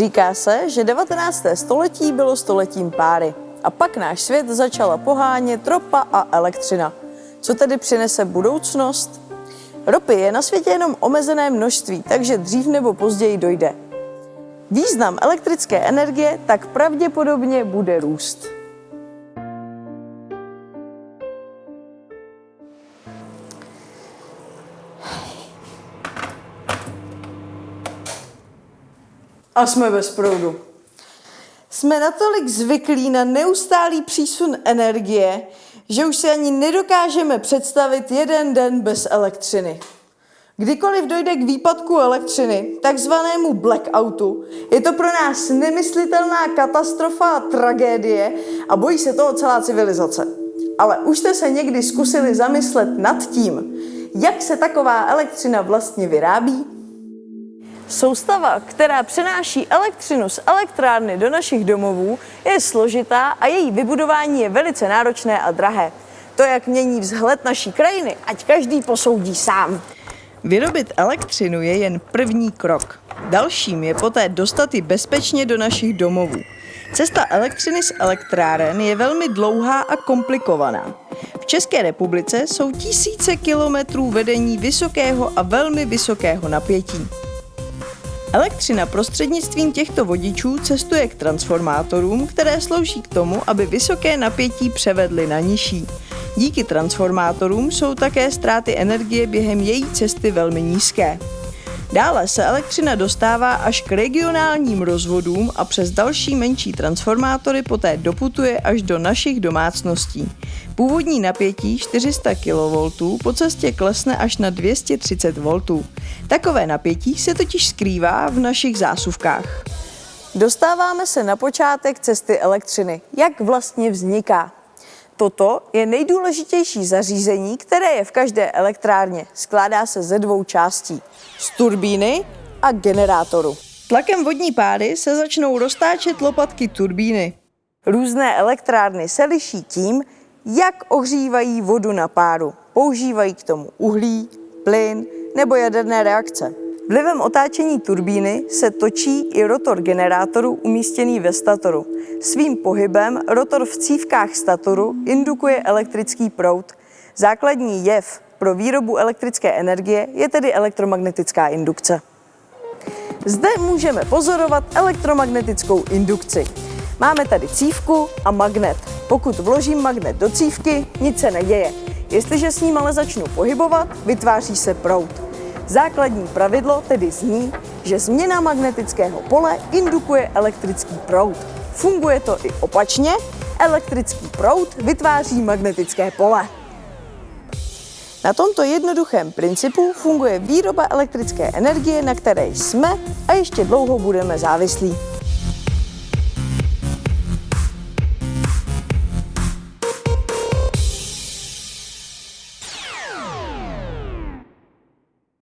Říká se, že 19. století bylo stoletím páry a pak náš svět začala pohánět ropa a elektřina. Co tedy přinese budoucnost? Ropy je na světě jenom omezené množství, takže dřív nebo později dojde. Význam elektrické energie tak pravděpodobně bude růst. A jsme bez proudu. Jsme natolik zvyklí na neustálý přísun energie, že už si ani nedokážeme představit jeden den bez elektřiny. Kdykoliv dojde k výpadku elektřiny, takzvanému blackoutu, je to pro nás nemyslitelná katastrofa a tragédie a bojí se toho celá civilizace. Ale už jste se někdy zkusili zamyslet nad tím, jak se taková elektřina vlastně vyrábí? Soustava, která přenáší elektřinu z elektrárny do našich domovů, je složitá a její vybudování je velice náročné a drahé. To, jak mění vzhled naší krajiny, ať každý posoudí sám. Vyrobit elektřinu je jen první krok. Dalším je poté dostat ji bezpečně do našich domovů. Cesta elektřiny z elektráren je velmi dlouhá a komplikovaná. V České republice jsou tisíce kilometrů vedení vysokého a velmi vysokého napětí. Elektřina prostřednictvím těchto vodičů cestuje k transformátorům, které slouží k tomu, aby vysoké napětí převedly na nižší. Díky transformátorům jsou také ztráty energie během její cesty velmi nízké. Dále se elektřina dostává až k regionálním rozvodům a přes další menší transformátory poté doputuje až do našich domácností. Původní napětí 400 kV po cestě klesne až na 230 V. Takové napětí se totiž skrývá v našich zásuvkách. Dostáváme se na počátek cesty elektřiny. Jak vlastně vzniká? Toto je nejdůležitější zařízení, které je v každé elektrárně. Skládá se ze dvou částí. Z turbíny a generátoru. Tlakem vodní pády se začnou roztáčet lopatky turbíny. Různé elektrárny se liší tím, jak ohřívají vodu na páru. Používají k tomu uhlí, plyn nebo jaderné reakce. Vlivem otáčení turbíny se točí i rotor generátoru umístěný ve statoru. Svým pohybem rotor v cívkách statoru indukuje elektrický proud. Základní jev pro výrobu elektrické energie je tedy elektromagnetická indukce. Zde můžeme pozorovat elektromagnetickou indukci. Máme tady cívku a magnet. Pokud vložím magnet do cívky, nic se neděje. Jestliže s ním ale začnu pohybovat, vytváří se proud. Základní pravidlo tedy zní, že změna magnetického pole indukuje elektrický proud. Funguje to i opačně, elektrický proud vytváří magnetické pole. Na tomto jednoduchém principu funguje výroba elektrické energie, na které jsme a ještě dlouho budeme závislí.